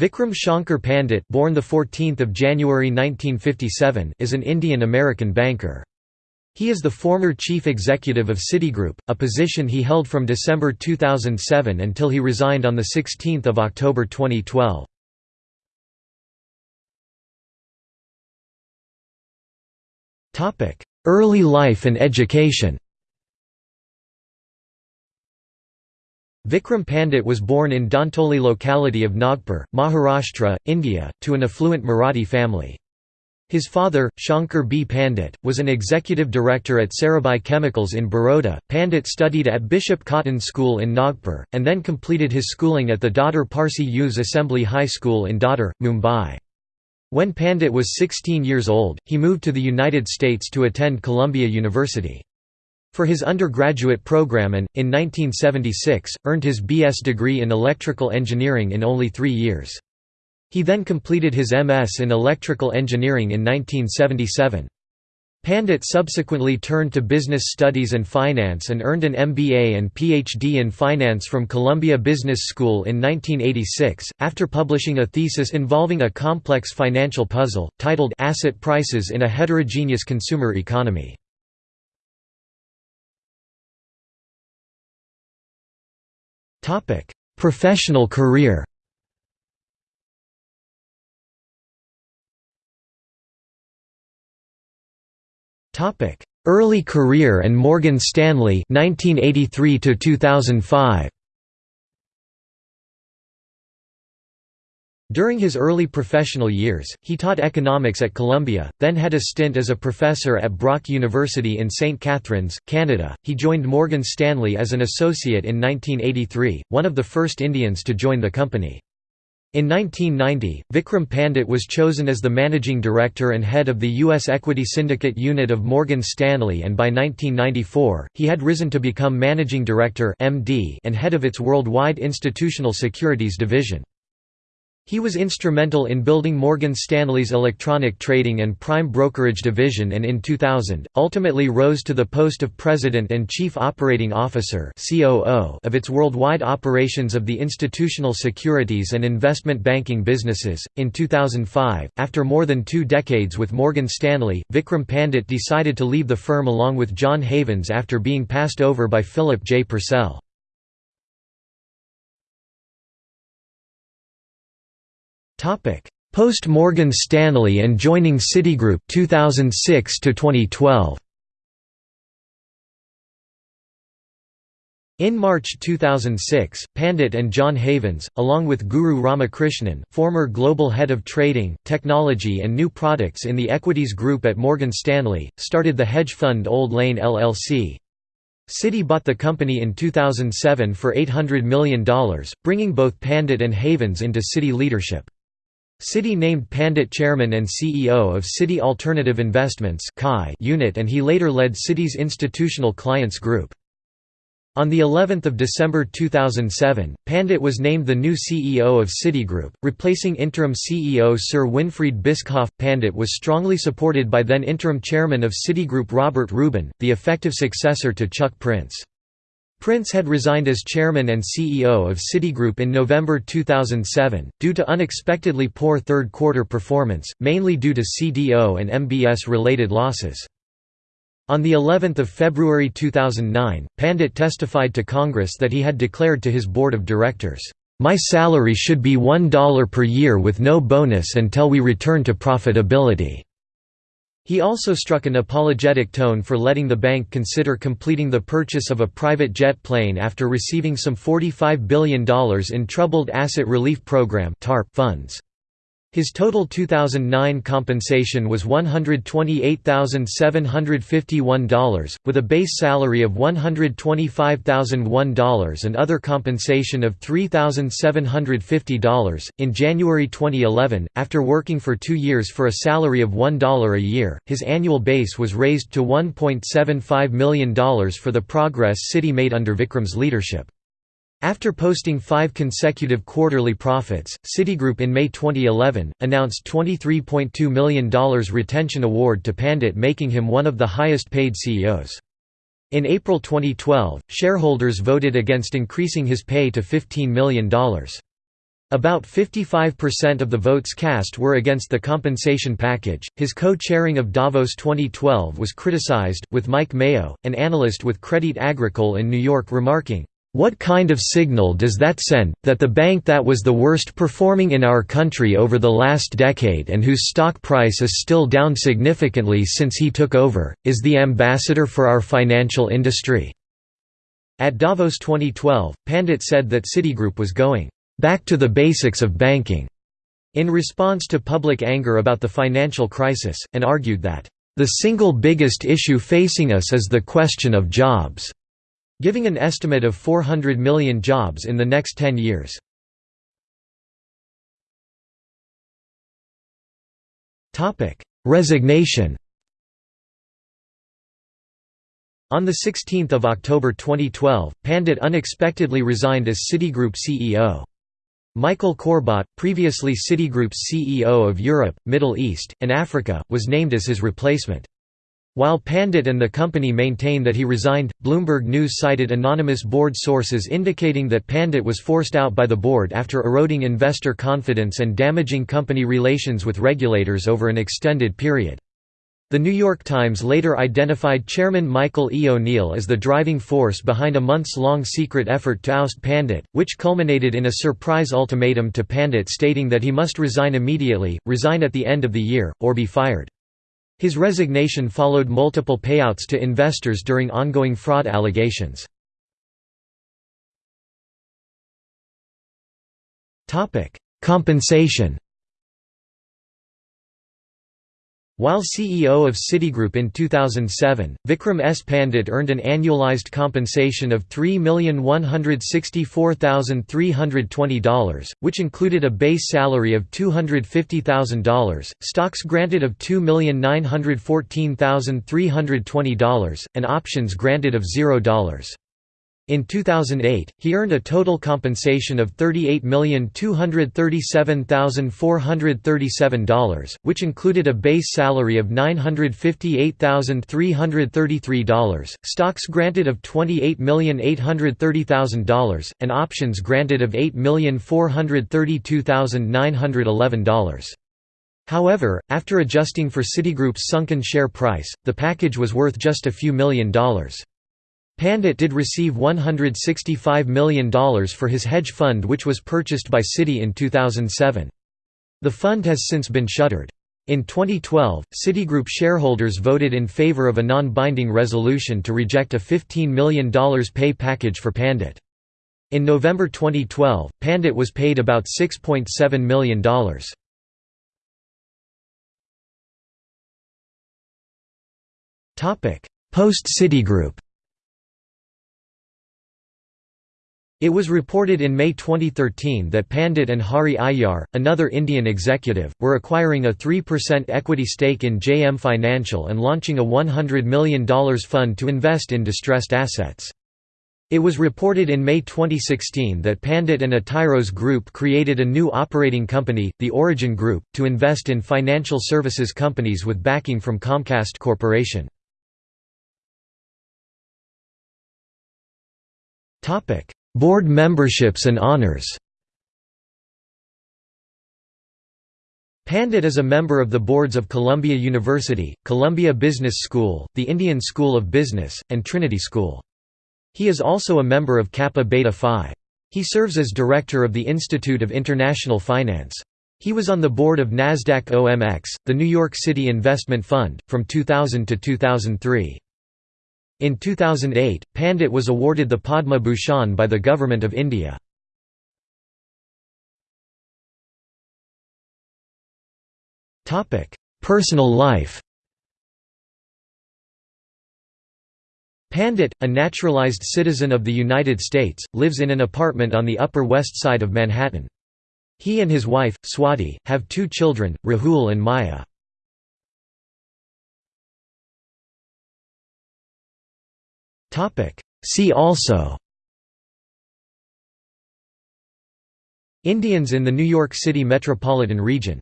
Vikram Shankar Pandit born the 14th of January 1957 is an Indian-American banker. He is the former chief executive of Citigroup, a position he held from December 2007 until he resigned on 16 October 2012. Topic: Early life and education Vikram Pandit was born in Dantoli locality of Nagpur, Maharashtra, India, to an affluent Marathi family. His father, Shankar B. Pandit, was an executive director at Sarabhai Chemicals in Baroda. Pandit studied at Bishop Cotton School in Nagpur, and then completed his schooling at the Dadar Parsi Youth Assembly High School in Dadar, Mumbai. When Pandit was 16 years old, he moved to the United States to attend Columbia University. For his undergraduate program and, in 1976, earned his B.S. degree in electrical engineering in only three years. He then completed his M.S. in electrical engineering in 1977. Pandit subsequently turned to business studies and finance and earned an MBA and PhD in finance from Columbia Business School in 1986, after publishing a thesis involving a complex financial puzzle, titled Asset Prices in a Heterogeneous Consumer Economy. Topic: Professional career. Topic: Early career and Morgan Stanley 1983 to 2005. During his early professional years, he taught economics at Columbia, then had a stint as a professor at Brock University in St. Catharines, Canada. He joined Morgan Stanley as an associate in 1983, one of the first Indians to join the company. In 1990, Vikram Pandit was chosen as the managing director and head of the U.S. Equity Syndicate Unit of Morgan Stanley and by 1994, he had risen to become managing director and head of its worldwide institutional securities division. He was instrumental in building Morgan Stanley's electronic trading and prime brokerage division and in 2000, ultimately rose to the post of President and Chief Operating Officer of its worldwide operations of the institutional securities and investment banking businesses. In 2005, after more than two decades with Morgan Stanley, Vikram Pandit decided to leave the firm along with John Havens after being passed over by Philip J. Purcell. Topic: Post Morgan Stanley and joining Citigroup 2006 to 2012. In March 2006, Pandit and John Havens, along with Guru Ramakrishnan, former global head of trading, technology and new products in the equities group at Morgan Stanley, started the hedge fund Old Lane LLC. Citi bought the company in 2007 for $800 million, bringing both Pandit and Havens into Citi leadership. Citi named Pandit chairman and CEO of Citi Alternative Investments unit and he later led Citi's Institutional Clients Group. On the 11th of December 2007, Pandit was named the new CEO of Citigroup, replacing interim CEO Sir Winfried Bischoff. Pandit was strongly supported by then interim chairman of Citigroup Robert Rubin, the effective successor to Chuck Prince. Prince had resigned as chairman and CEO of Citigroup in November 2007, due to unexpectedly poor third-quarter performance, mainly due to CDO and MBS-related losses. On the 11th of February 2009, Pandit testified to Congress that he had declared to his board of directors, "My salary should be $1 per year with no bonus until we return to profitability." He also struck an apologetic tone for letting the bank consider completing the purchase of a private jet plane after receiving some $45 billion in Troubled Asset Relief Program funds. His total 2009 compensation was $128,751, with a base salary of $125,001 and other compensation of $3,750. In January 2011, after working for two years for a salary of $1 a year, his annual base was raised to $1.75 million for the progress Citi made under Vikram's leadership. After posting five consecutive quarterly profits, Citigroup in May 2011, announced $23.2 million retention award to Pandit making him one of the highest paid CEOs. In April 2012, shareholders voted against increasing his pay to $15 million. About 55% of the votes cast were against the compensation package. His co chairing of Davos 2012 was criticized, with Mike Mayo, an analyst with Credit Agricole in New York, remarking, What kind of signal does that send, that the bank that was the worst performing in our country over the last decade and whose stock price is still down significantly since he took over, is the ambassador for our financial industry? At Davos 2012, Pandit said that Citigroup was going back to the basics of banking, in response to public anger about the financial crisis, and argued that, the single biggest issue facing us is the question of jobs, giving an estimate of 400 million jobs in the next 10 years. Resignation On 16 October 2012, Pandit unexpectedly resigned as Citigroup CEO. Michael Corbat, previously Citigroup's CEO of Europe, Middle East, and Africa, was named as his replacement. While Pandit and the company maintain that he resigned, Bloomberg News cited anonymous board sources indicating that Pandit was forced out by the board after eroding investor confidence and damaging company relations with regulators over an extended period. The New York Times later identified Chairman Michael E. O'Neill as the driving force behind a months-long secret effort to oust Pandit, which culminated in a surprise ultimatum to Pandit stating that he must resign immediately, resign at the end of the year, or be fired. His resignation followed multiple payouts to investors during ongoing fraud allegations. Compensation While CEO of Citigroup in 2007, Vikram S. Pandit earned an annualized compensation of $3,164,320, which included a base salary of $250,000, stocks granted of $2,914,320, and options granted of $0. In 2008, he earned a total compensation of $38,237,437, which included a base salary of $958,333, stocks granted of $28,830,000, and options granted of $8,432,911. However, after adjusting for Citigroup's sunken share price, the package was worth just a few million dollars. Pandit did receive $165 million for his hedge fund which was purchased by Citi in 2007. The fund has since been shuttered. In 2012, Citigroup shareholders voted in favor of a non-binding resolution to reject a $15 million pay package for Pandit. In November 2012, Pandit was paid about $6.7 million. Post-Citigroup It was reported in May 2013 that Pandit and Hari Aiyar, another Indian executive, were acquiring a 3% equity stake in JM Financial and launching a $100 million fund to invest in distressed assets. It was reported in May 2016 that Pandit and Atairos Group created a new operating company, the Orogen Group, to invest in financial services companies with backing from Comcast Corporation. Topic: Board memberships and honors Pandit is a member of the boards of Columbia University, Columbia Business School, the Indian School of Business, and Trinity School. He is also a member of Kappa Beta Phi. He serves as director of the Institute of International Finance. He was on the board of Nasdaq OMX, the New York City Investment Fund, from 2000 to 2003. In 2008, Pandit was awarded the Padma Bhushan by the Government of India. Personal life Pandit, a naturalized citizen of the United States, lives in an apartment on the Upper West Side of Manhattan. He and his wife, Swati, have two children, Rahul and Maya. See also. Indians in the New York City metropolitan region